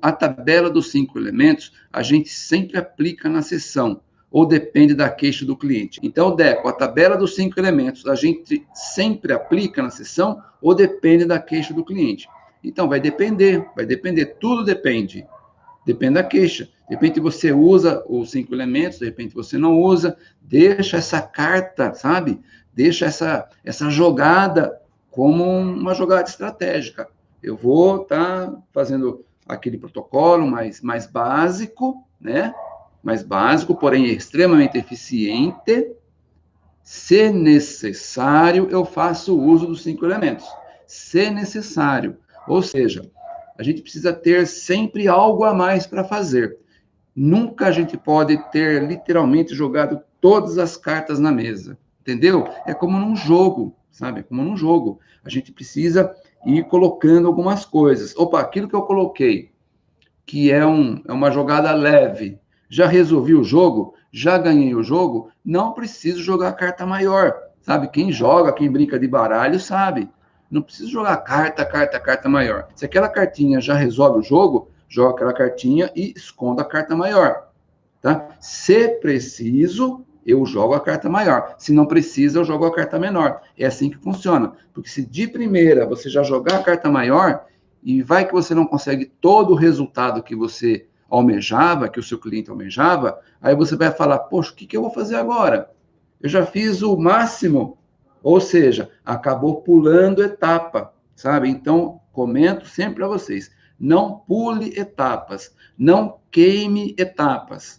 A tabela dos cinco elementos a gente sempre aplica na sessão, ou depende da queixa do cliente. Então, Deco, a tabela dos cinco elementos a gente sempre aplica na sessão ou depende da queixa do cliente. Então, vai depender, vai depender, tudo depende. Depende da queixa. De repente você usa os cinco elementos, de repente você não usa. Deixa essa carta, sabe? Deixa essa, essa jogada como uma jogada estratégica. Eu vou estar tá fazendo aquele protocolo mais, mais básico, né? Mais básico, porém extremamente eficiente. Se necessário, eu faço uso dos cinco elementos. Se necessário. Ou seja, a gente precisa ter sempre algo a mais para fazer. Nunca a gente pode ter literalmente jogado todas as cartas na mesa, entendeu? É como num jogo, sabe? É como num jogo. A gente precisa ir colocando algumas coisas. Opa, aquilo que eu coloquei, que é, um, é uma jogada leve, já resolvi o jogo, já ganhei o jogo, não preciso jogar a carta maior, sabe? Quem joga, quem brinca de baralho, sabe? Não precisa jogar carta, carta, carta maior. Se aquela cartinha já resolve o jogo, joga aquela cartinha e esconda a carta maior. Tá? Se preciso, eu jogo a carta maior. Se não precisa, eu jogo a carta menor. É assim que funciona. Porque se de primeira você já jogar a carta maior, e vai que você não consegue todo o resultado que você almejava, que o seu cliente almejava, aí você vai falar, poxa, o que, que eu vou fazer agora? Eu já fiz o máximo, ou seja, acabou pulando etapa, sabe? Então, comento sempre para vocês, não pule etapas, não queime etapas.